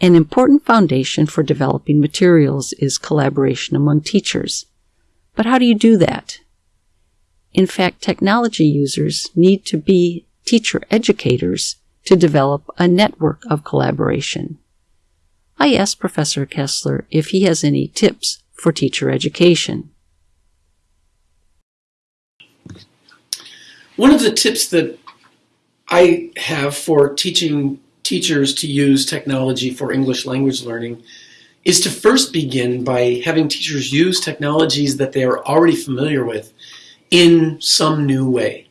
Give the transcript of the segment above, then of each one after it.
An important foundation for developing materials is collaboration among teachers. But how do you do that? In fact, technology users need to be teacher educators to develop a network of collaboration. I asked Professor Kessler if he has any tips for teacher education. One of the tips that I have for teaching teachers to use technology for English language learning is to first begin by having teachers use technologies that they are already familiar with in some new way.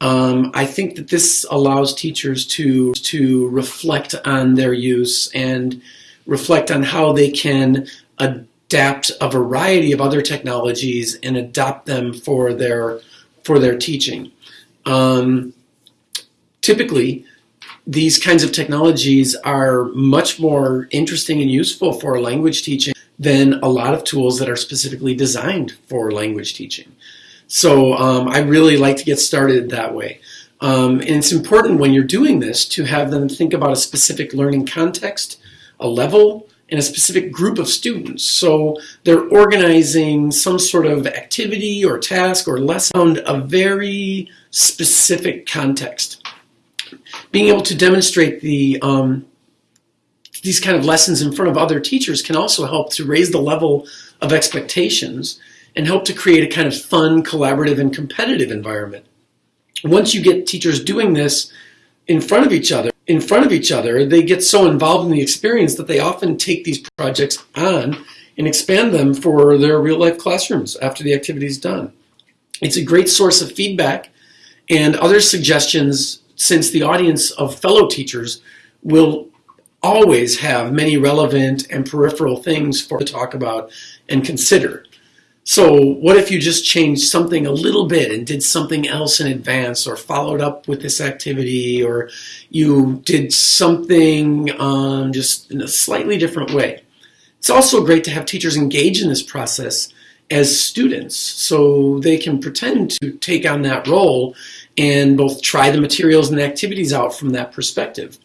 Um, I think that this allows teachers to, to reflect on their use and reflect on how they can adapt a variety of other technologies and adopt them for their, for their teaching. Um, typically, these kinds of technologies are much more interesting and useful for language teaching than a lot of tools that are specifically designed for language teaching. So um, I really like to get started that way. Um, and it's important when you're doing this to have them think about a specific learning context, a level, and a specific group of students. So they're organizing some sort of activity or task or lesson a very specific context being able to demonstrate the um, these kind of lessons in front of other teachers can also help to raise the level of expectations and help to create a kind of fun, collaborative, and competitive environment. Once you get teachers doing this in front of each other, in front of each other, they get so involved in the experience that they often take these projects on and expand them for their real life classrooms after the activity is done. It's a great source of feedback and other suggestions since the audience of fellow teachers will always have many relevant and peripheral things for to talk about and consider. So what if you just changed something a little bit and did something else in advance or followed up with this activity or you did something um, just in a slightly different way. It's also great to have teachers engage in this process as students so they can pretend to take on that role and both try the materials and activities out from that perspective,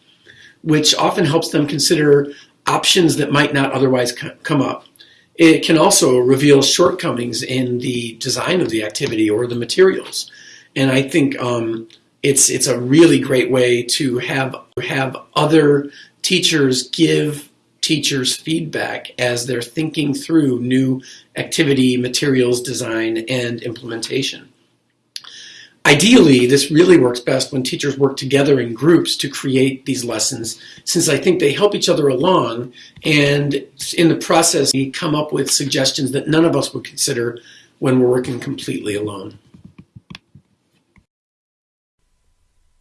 which often helps them consider options that might not otherwise come up. It can also reveal shortcomings in the design of the activity or the materials. And I think um, it's, it's a really great way to have, have other teachers give teachers feedback as they're thinking through new activity, materials design, and implementation. Ideally, this really works best when teachers work together in groups to create these lessons, since I think they help each other along, and in the process, we come up with suggestions that none of us would consider when we're working completely alone.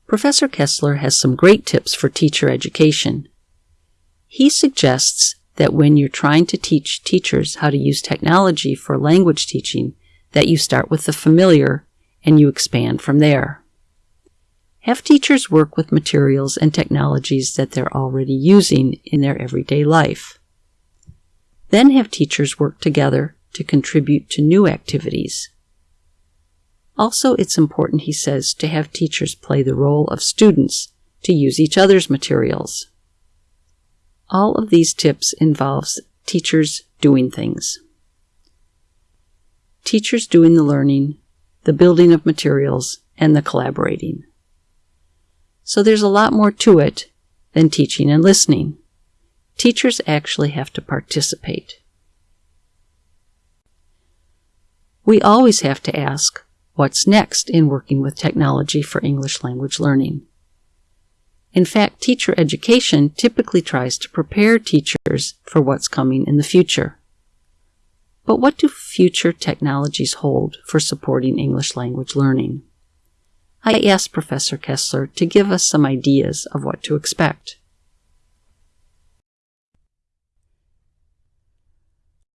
Professor Kessler has some great tips for teacher education. He suggests that when you're trying to teach teachers how to use technology for language teaching, that you start with the familiar and you expand from there. Have teachers work with materials and technologies that they're already using in their everyday life. Then have teachers work together to contribute to new activities. Also, it's important, he says, to have teachers play the role of students to use each other's materials. All of these tips involves teachers doing things. Teachers doing the learning, the building of materials, and the collaborating. So there's a lot more to it than teaching and listening. Teachers actually have to participate. We always have to ask, what's next in working with technology for English language learning? In fact, teacher education typically tries to prepare teachers for what's coming in the future. But what do future technologies hold for supporting English language learning? I asked Professor Kessler to give us some ideas of what to expect.